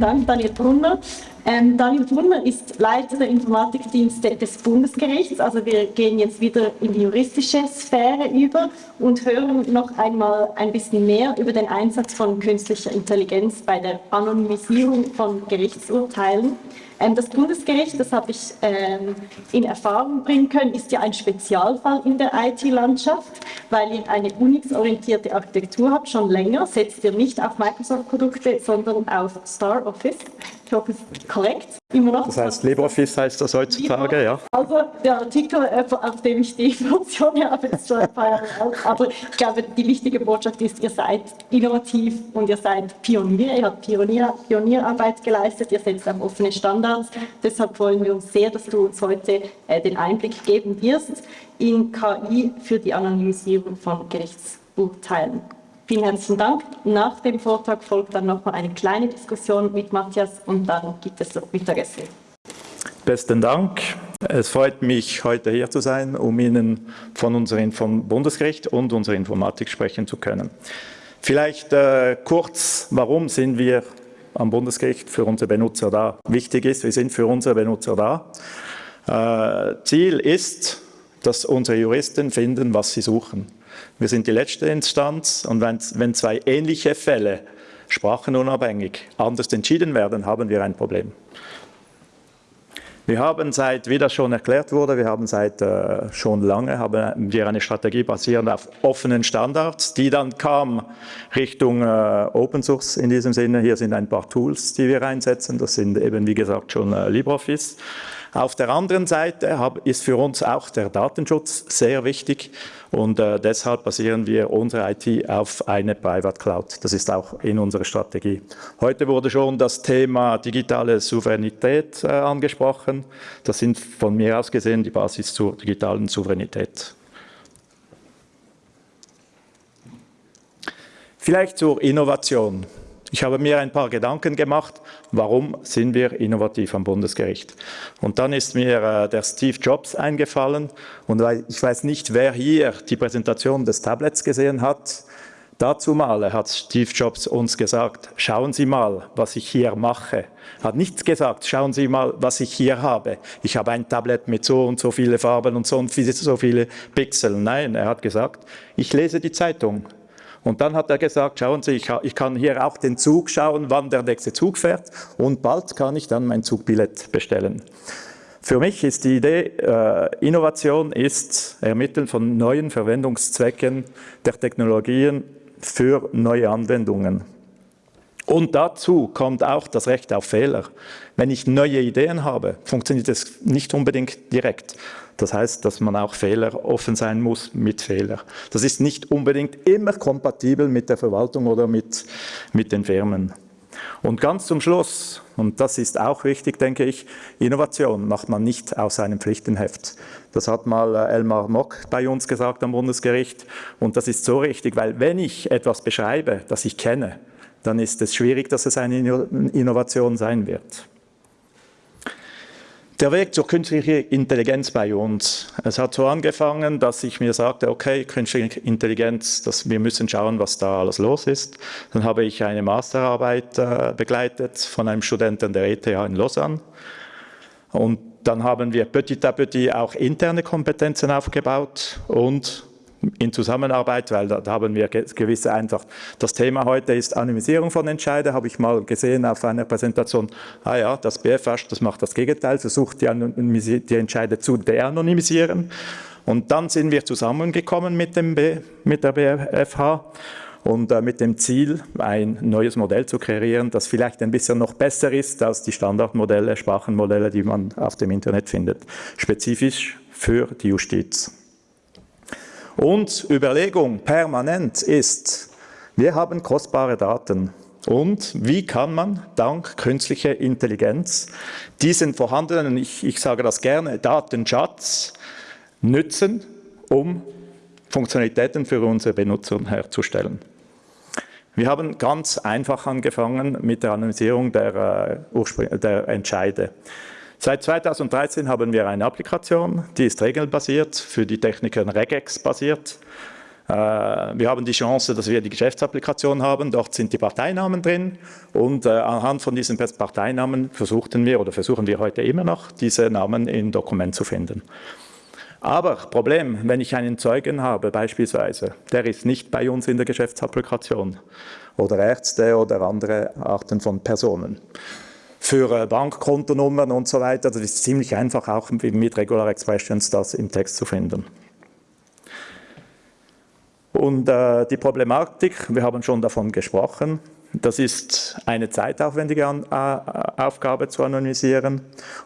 Dank, Daniel Brunner. Ähm, Daniel Brunner ist Leiter der Informatikdienste des Bundesgerichts. Also wir gehen jetzt wieder in die juristische Sphäre über und hören noch einmal ein bisschen mehr über den Einsatz von künstlicher Intelligenz bei der Anonymisierung von Gerichtsurteilen. Ähm, das Bundesgericht, das habe ich ähm, in Erfahrung bringen können, ist ja ein Spezialfall in der IT-Landschaft, weil ihr eine Unix-orientierte Architektur habt, schon länger, setzt ihr nicht auf Microsoft-Produkte, sondern auf Star Ich hoffe, es ist korrekt. Immer noch. Das heißt, LibreOffice heißt das heutzutage, ja? Also der Artikel, äh, auf dem ich die Information habe, ist schon ein paar Jahre alt. Aber ich glaube, die wichtige Botschaft ist, ihr seid innovativ und ihr seid Pionier. Ihr habt Pionier, Pionierarbeit geleistet, ihr setzt auf offene Standards. Deshalb freuen wir uns sehr, dass du uns heute äh, den Einblick geben wirst in KI für die Anonymisierung von Gerichtsurteilen. Vielen herzlichen Dank. Nach dem Vortrag folgt dann noch mal eine kleine Diskussion mit Matthias und dann gibt es Mittagessen. Besten Dank. Es freut mich, heute hier zu sein, um Ihnen von unserem vom Bundesgericht und unserer Informatik sprechen zu können. Vielleicht äh, kurz, warum sind wir am Bundesgericht für unsere Benutzer da? Wichtig ist, wir sind für unsere Benutzer da. Äh, Ziel ist, dass unsere Juristen finden, was sie suchen. Wir sind die letzte Instanz und wenn, wenn zwei ähnliche Fälle sprachenunabhängig anders entschieden werden, haben wir ein Problem. Wir haben seit, wie das schon erklärt wurde, wir haben seit äh, schon lange haben wir eine Strategie basierend auf offenen Standards, die dann kam Richtung äh, Open Source in diesem Sinne. Hier sind ein paar Tools, die wir einsetzen. Das sind eben, wie gesagt, schon äh, LibreOffice. Auf der anderen Seite ist für uns auch der Datenschutz sehr wichtig und äh, deshalb basieren wir unsere IT auf eine Private Cloud. Das ist auch in unserer Strategie. Heute wurde schon das Thema digitale Souveränität äh, angesprochen. Das sind von mir aus gesehen die Basis zur digitalen Souveränität. Vielleicht zur Innovation. Ich habe mir ein paar Gedanken gemacht, warum sind wir innovativ am Bundesgericht. Und dann ist mir äh, der Steve Jobs eingefallen und ich weiß nicht, wer hier die Präsentation des Tablets gesehen hat. Dazu mal hat Steve Jobs uns gesagt, schauen Sie mal, was ich hier mache. Hat nichts gesagt, schauen Sie mal, was ich hier habe. Ich habe ein Tablet mit so und so viele Farben und so und so viele Pixel. Nein, er hat gesagt, ich lese die Zeitung. Und dann hat er gesagt, schauen Sie, ich, kann hier auch den Zug schauen, wann der nächste Zug fährt und bald kann ich dann mein Zugbillett bestellen. Für mich ist die Idee, äh, Innovation ist Ermitteln von neuen Verwendungszwecken der Technologien für neue Anwendungen. Und dazu kommt auch das Recht auf Fehler. Wenn ich neue Ideen habe, funktioniert es nicht unbedingt direkt. Das heißt, dass man auch Fehler offen sein muss mit Fehler. Das ist nicht unbedingt immer kompatibel mit der Verwaltung oder mit, mit den Firmen. Und ganz zum Schluss, und das ist auch wichtig, denke ich, Innovation macht man nicht aus einem Pflichtenheft. Das hat mal äh, Elmar Mock bei uns gesagt am Bundesgericht. Und das ist so richtig, weil wenn ich etwas beschreibe, das ich kenne, dann ist es schwierig, dass es eine Innovation sein wird. Der Weg zur künstlichen Intelligenz bei uns. Es hat so angefangen, dass ich mir sagte, okay, künstliche Intelligenz, das, wir müssen schauen, was da alles los ist. Dann habe ich eine Masterarbeit äh, begleitet von einem Studenten der ETH in Lausanne. Und dann haben wir petit à petit auch interne Kompetenzen aufgebaut und in Zusammenarbeit, weil da, da, haben wir gewisse einfach, das Thema heute ist Anonymisierung von Entscheidern, habe ich mal gesehen auf einer Präsentation, ah ja, das BFH, das macht das Gegenteil, versucht die, die Entscheide zu de-anonymisieren. Und dann sind wir zusammengekommen mit, dem B, mit der BFH und äh, mit dem Ziel, ein neues Modell zu kreieren, das vielleicht ein bisschen noch besser ist als die Standardmodelle, Sprachenmodelle, die man auf dem Internet findet, spezifisch für die Justiz. Und Überlegung permanent ist, wir haben kostbare Daten. Und wie kann man dank künstlicher Intelligenz diesen vorhandenen, ich, ich sage das gerne, Datenschatz nützen, um Funktionalitäten für unsere Benutzer herzustellen. Wir haben ganz einfach angefangen mit der Analysierung der, äh, der Entscheide. Seit 2013 haben wir eine Applikation, die ist regelbasiert, für die Techniker Regex basiert. Äh, wir haben die Chance, dass wir die Geschäftsapplikation haben, dort sind die Parteinamen drin und äh, anhand von diesen Parteinamen versuchten wir oder versuchen wir heute immer noch, diese Namen im Dokument zu finden. Aber Problem, wenn ich einen Zeugen habe beispielsweise, der ist nicht bei uns in der Geschäftsapplikation oder Ärzte oder andere Arten von Personen. Für äh, Bankkontonummern und so weiter, das ist ziemlich einfach auch mit Regular Expressions das im Text zu finden. Und äh, die Problematik, wir haben schon davon gesprochen, das ist eine zeitaufwendige An Aufgabe zu anonymisieren.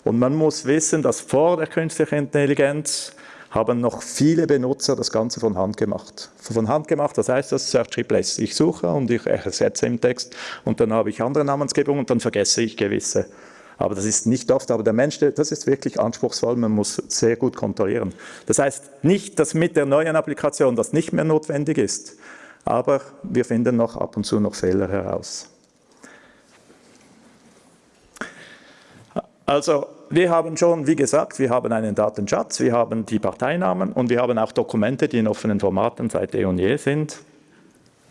Und man muss wissen, dass vor der künstlichen Intelligenz haben noch viele Benutzer das Ganze von Hand gemacht. Von Hand gemacht, das heißt das Search Replace. Ich suche und ich ersetze im Text und dann habe ich andere Namensgebungen und dann vergesse ich gewisse. Aber das ist nicht oft, aber der Mensch, das ist wirklich anspruchsvoll, man muss sehr gut kontrollieren. Das heißt nicht, dass mit der neuen Applikation das nicht mehr notwendig ist, aber wir finden noch ab und zu noch Fehler heraus. Also wir haben schon, wie gesagt, wir haben einen Datenschatz, wir haben die Parteinamen und wir haben auch Dokumente, die in offenen Formaten seit eh und je sind.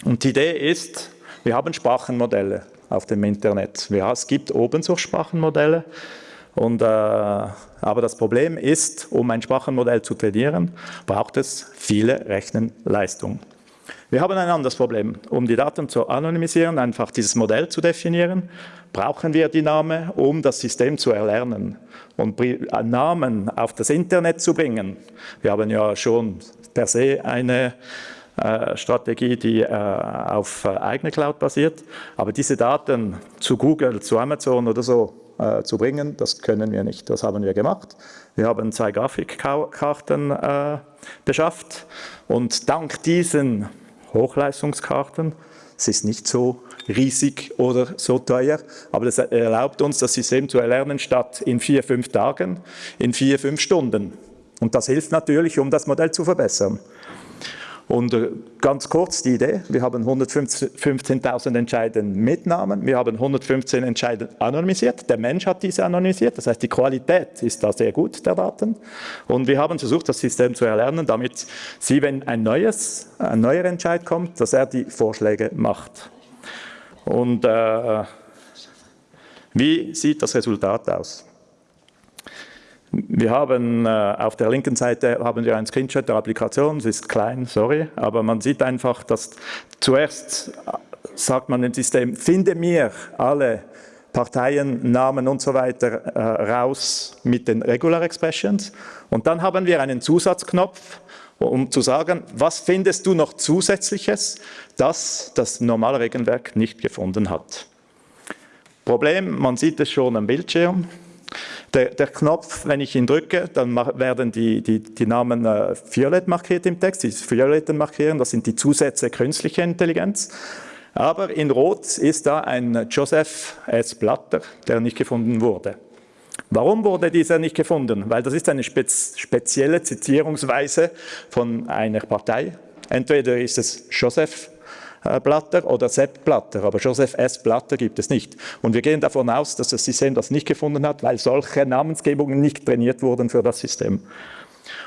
Und die Idee ist, wir haben Sprachenmodelle auf dem Internet. Ja, es gibt Open-Source-Sprachenmodelle, und, äh, aber das Problem ist, um ein Sprachenmodell zu trainieren, braucht es viele Rechenleistung. Wir haben ein anderes Problem. Um die Daten zu anonymisieren, einfach dieses Modell zu definieren, brauchen wir die Namen, um das System zu erlernen und Namen auf das Internet zu bringen. Wir haben ja schon per se eine äh, Strategie, die äh, auf äh, eigene Cloud basiert. Aber diese Daten zu Google, zu Amazon oder so zu bringen, das können wir nicht. Das haben wir gemacht. Wir haben zwei Grafikkarten beschafft und dank diesen Hochleistungskarten, es ist nicht so riesig oder so teuer, aber das erlaubt uns, das System zu erlernen, statt in vier, fünf Tagen, in vier, fünf Stunden. Und das hilft natürlich, um das Modell zu verbessern. Und äh, ganz kurz die Idee, wir haben 115.000 Entscheiden mit Namen, wir haben 115 Entscheiden anonymisiert, der Mensch hat diese anonymisiert, das heißt die Qualität ist da sehr gut der Daten. Und wir haben versucht das System zu erlernen, damit Sie, wenn ein, neues, ein neuer Entscheid kommt, dass er die Vorschläge macht. Und äh, wie sieht das Resultat aus? Wir haben äh, auf der linken Seite haben wir einen Screenshot der Applikation, es ist klein, sorry, aber man sieht einfach, dass zuerst äh, sagt man dem System, finde mir alle Parteien, Namen und so weiter äh, raus mit den Regular Expressions. Und dann haben wir einen Zusatzknopf, um zu sagen, was findest du noch zusätzliches, das das normale Regelwerk nicht gefunden hat. Problem, man sieht es schon am Bildschirm, der, der, Knopf, wenn ich ihn drücke, dann werden die, die, die Namen äh, violett markiert im Text, dieses violetten Markieren, das sind die Zusätze künstliche Intelligenz. Aber in Rot ist da ein Joseph S. Blatter, der nicht gefunden wurde. Warum wurde dieser nicht gefunden? Weil das ist eine spez spezielle Zitierungsweise von einer Partei. Entweder ist es Joseph Blatter oder Sepp Blatter, aber Joseph S. Blatter gibt es nicht. Und wir gehen davon aus, dass das System das nicht gefunden hat, weil solche Namensgebungen nicht trainiert wurden für das System.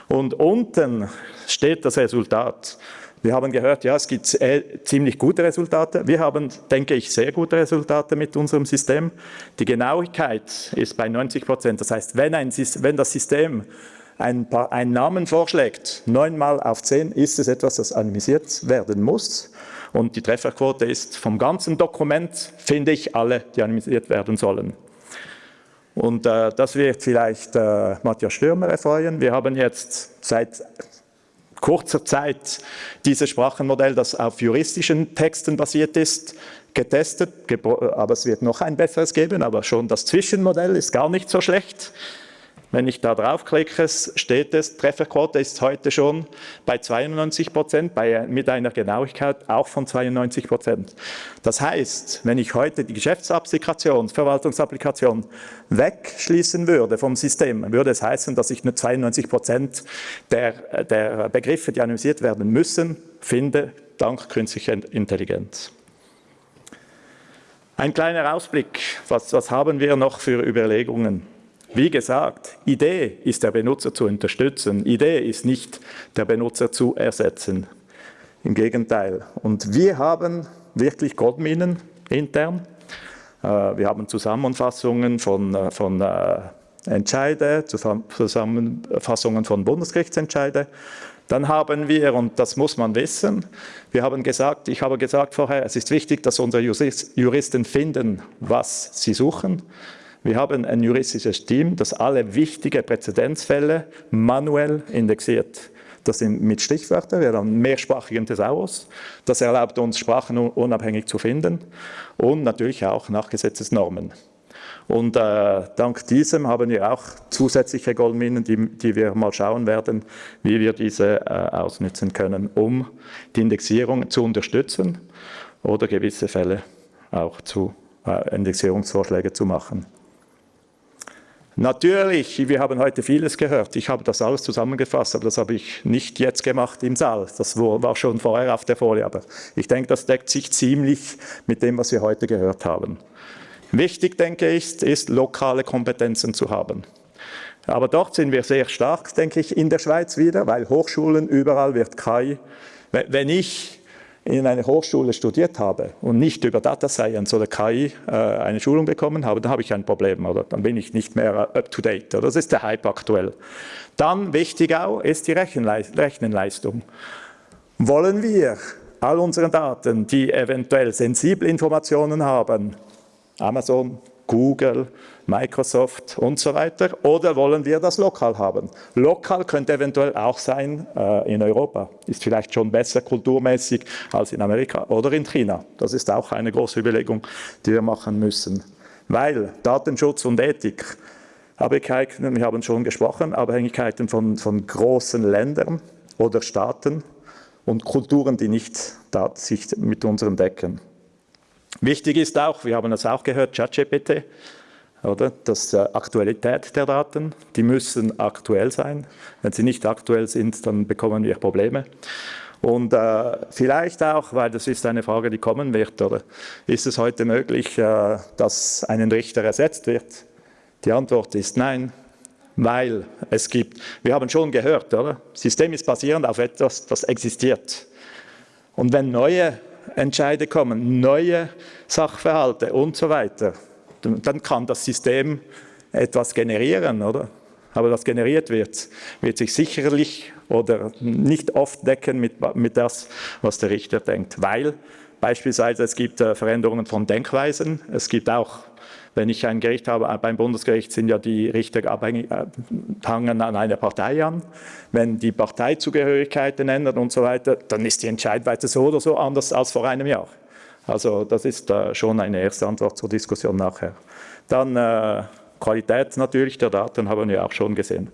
Und unten steht das Resultat. Wir haben gehört, ja, es gibt äh, ziemlich gute Resultate. Wir haben, denke ich, sehr gute Resultate mit unserem System. Die Genauigkeit ist bei 90 Prozent. Das heißt, wenn, ein, wenn das System ein paar, einen Namen vorschlägt, neunmal auf zehn, ist es etwas, das anonymisiert werden muss. Und die Trefferquote ist vom ganzen Dokument, finde ich, alle, die anonymisiert werden sollen. Und äh, das wird vielleicht äh, Matthias Stürmer erfreuen. Wir haben jetzt seit kurzer Zeit dieses Sprachenmodell, das auf juristischen Texten basiert ist, getestet, aber es wird noch ein besseres geben, aber schon das Zwischenmodell ist gar nicht so schlecht. Wenn ich da draufklicke, steht es, Trefferquote ist heute schon bei 92 Prozent, mit einer Genauigkeit auch von 92 Prozent. Das heißt, wenn ich heute die Geschäftsapplikation, Verwaltungsapplikation wegschließen würde vom System, würde es heißen, dass ich nur 92 Prozent der, der Begriffe, die analysiert werden müssen, finde, dank künstlicher Intelligenz. Ein kleiner Ausblick, was, was haben wir noch für Überlegungen? Wie gesagt, Idee ist der Benutzer zu unterstützen, Idee ist nicht der Benutzer zu ersetzen. Im Gegenteil. Und wir haben wirklich Goldminen intern. Äh, wir haben Zusammenfassungen von, äh, von äh, Entscheide, Zusammenfassungen von Bundesgerichtsentscheide. Dann haben wir, und das muss man wissen, wir haben gesagt, ich habe gesagt vorher, es ist wichtig, dass unsere Juristen finden, was sie suchen. Wir haben ein juristisches Team, das alle wichtigen Präzedenzfälle manuell indexiert. Das sind mit Stichwörtern, wir haben mehrsprachigen Thesaurus. Das erlaubt uns, Sprachen unabhängig zu finden und natürlich auch nach Gesetzesnormen. Und äh, dank diesem haben wir auch zusätzliche Goldminen, die, die wir mal schauen werden, wie wir diese äh, ausnutzen können, um die Indexierung zu unterstützen oder gewisse Fälle auch zu äh, Indexierungsvorschläge zu machen. Natürlich, wir haben heute vieles gehört. Ich habe das alles zusammengefasst, aber das habe ich nicht jetzt gemacht im Saal. Das war schon vorher auf der Folie, aber ich denke, das deckt sich ziemlich mit dem, was wir heute gehört haben. Wichtig, denke ich, ist, lokale Kompetenzen zu haben. Aber dort sind wir sehr stark, denke ich, in der Schweiz wieder, weil Hochschulen, überall wird KI. Wenn ich in einer Hochschule studiert habe und nicht über Data Science oder KI äh, eine Schulung bekommen habe, dann habe ich ein Problem, oder? Dann bin ich nicht mehr up to date, oder? Das ist der Hype aktuell. Dann, wichtig auch, ist die Rechenleistung. Wollen wir all unsere Daten, die eventuell sensible Informationen haben, Amazon, Google, Microsoft und so weiter? Oder wollen wir das lokal haben? Lokal könnte eventuell auch sein äh, in Europa. Ist vielleicht schon besser kulturmäßig als in Amerika oder in China. Das ist auch eine große Überlegung, die wir machen müssen. Weil Datenschutz und Ethik, Abhängigkeiten, wir haben schon gesprochen, Abhängigkeiten von, von großen Ländern oder Staaten und Kulturen, die nicht sich mit unseren decken. Wichtig ist auch, wir haben das auch gehört, ChatGPT, oder? Das äh, Aktualität der Daten, die müssen aktuell sein. Wenn sie nicht aktuell sind, dann bekommen wir Probleme. Und äh, vielleicht auch, weil das ist eine Frage, die kommen wird, oder ist es heute möglich, äh, dass ein Richter ersetzt wird? Die Antwort ist nein, weil es gibt, wir haben schon gehört, oder? System ist basierend auf etwas, das existiert. Und wenn neue Entscheide kommen, neue Sachverhalte und so weiter, dann kann das System etwas generieren, oder? Aber das generiert wird, wird sich sicherlich oder nicht oft decken mit, mit das, was der Richter denkt, weil beispielsweise es gibt äh, Veränderungen von Denkweisen, es gibt auch wenn ich ein Gericht habe, äh, beim Bundesgericht sind ja die Richter abhängig, äh, hangen an einer Partei an. Wenn die Parteizugehörigkeiten ändern und so weiter, dann ist die Entscheidweise so oder so anders als vor einem Jahr. Also das ist äh, schon eine erste Antwort zur Diskussion nachher. Dann äh, Qualität natürlich der Daten haben wir auch schon gesehen.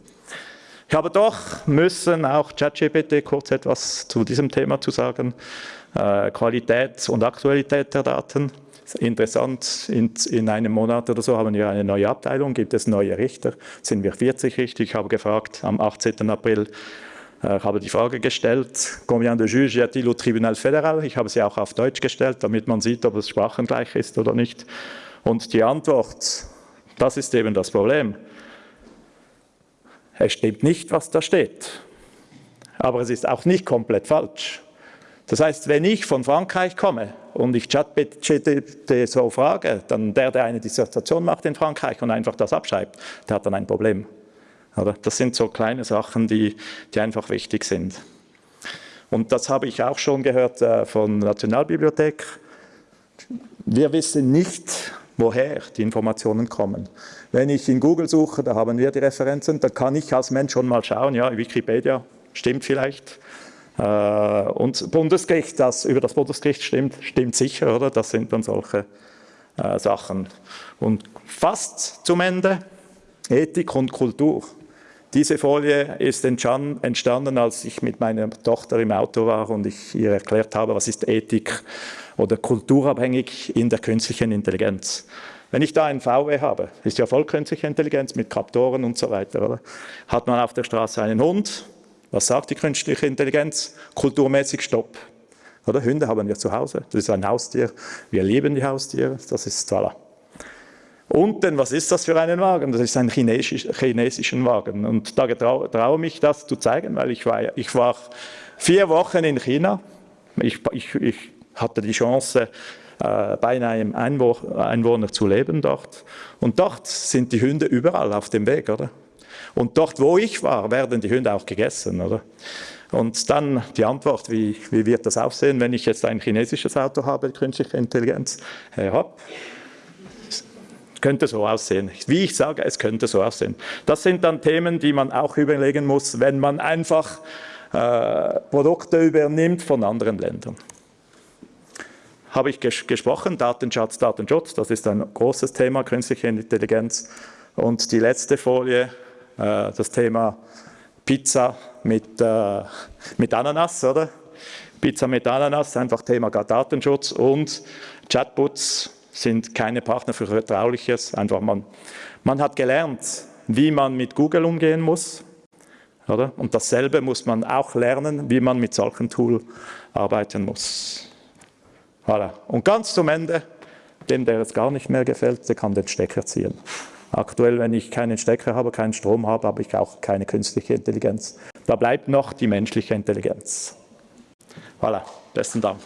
Ich habe doch müssen auch ChatGPT kurz etwas zu diesem Thema zu sagen. Äh, Qualität und Aktualität der Daten interessant, in, in, einem Monat oder so haben wir eine neue Abteilung, gibt es neue Richter, sind wir 40 Richter. Ich habe gefragt, am 18. April äh, habe die Frage gestellt, combien de juges y a-t-il au Tribunal fédéral? Ich habe sie auch auf Deutsch gestellt, damit man sieht, ob es sprachengleich ist oder nicht. Und die Antwort, das ist eben das Problem. Es stimmt nicht, was da steht. Aber es ist auch nicht komplett falsch. Das heißt, wenn ich von Frankreich komme und ich ChatGPT so frage, dann der, der eine Dissertation macht in Frankreich und einfach das abschreibt, der hat dann ein Problem. Oder? Das sind so kleine Sachen, die, die einfach wichtig sind. Und das habe ich auch schon gehört äh, von Nationalbibliothek. Wir wissen nicht, woher die Informationen kommen. Wenn ich in Google suche, da haben wir die Referenzen, da kann ich als Mensch schon mal schauen, ja, Wikipedia stimmt vielleicht, und Bundesgericht, das über das Bundesgericht stimmt, stimmt sicher, oder? Das sind dann solche äh, Sachen. Und fast zum Ende, Ethik und Kultur. Diese Folie ist entstanden, als ich mit meiner Tochter im Auto war und ich ihr erklärt habe, was ist Ethik oder kulturabhängig in der künstlichen Intelligenz. Wenn ich da ein VW habe, ist ja voll künstliche Intelligenz mit Kaptoren und so weiter, oder? hat man auf der Straße einen Hund, was sagt die künstliche Intelligenz? Kulturmäßig Stopp. Oder? Hunde haben wir zu Hause. Das ist ein Haustier. Wir lieben die Haustiere. Das ist voilà. Unten, was ist das für einen Wagen? Das ist ein chinesisch, chinesischen Wagen. Und da traue trau mich das zu zeigen, weil ich war, ich war vier Wochen in China Ich, ich, ich hatte die Chance, äh, bei einem Einwohner zu leben dort. Und dort sind die Hunde überall auf dem Weg, oder? Und dort, wo ich war, werden die Hunde auch gegessen, oder? Und dann die Antwort, wie, wie wird das aussehen, wenn ich jetzt ein chinesisches Auto habe, künstliche Intelligenz? Ja, könnte so aussehen. Wie ich sage, es könnte so aussehen. Das sind dann Themen, die man auch überlegen muss, wenn man einfach äh, Produkte übernimmt von anderen Ländern. Habe ich ges gesprochen, Datenschatz, Datenschutz, das ist ein großes Thema, künstliche Intelligenz. Und die letzte Folie, äh, das Thema Pizza mit, äh, mit Ananas, oder? Pizza mit Ananas, einfach Thema Datenschutz und Chatbots sind keine Partner für Vertrauliches. Einfach man, man hat gelernt, wie man mit Google umgehen muss. Oder? Und dasselbe muss man auch lernen, wie man mit solchen Tools arbeiten muss. Voilà. Und ganz zum Ende, dem, der es gar nicht mehr gefällt, der kann den Stecker ziehen. Aktuell, wenn ich keinen Stecker habe, keinen Strom habe, habe ich auch keine künstliche Intelligenz. Da bleibt noch die menschliche Intelligenz. Voilà, besten Dank.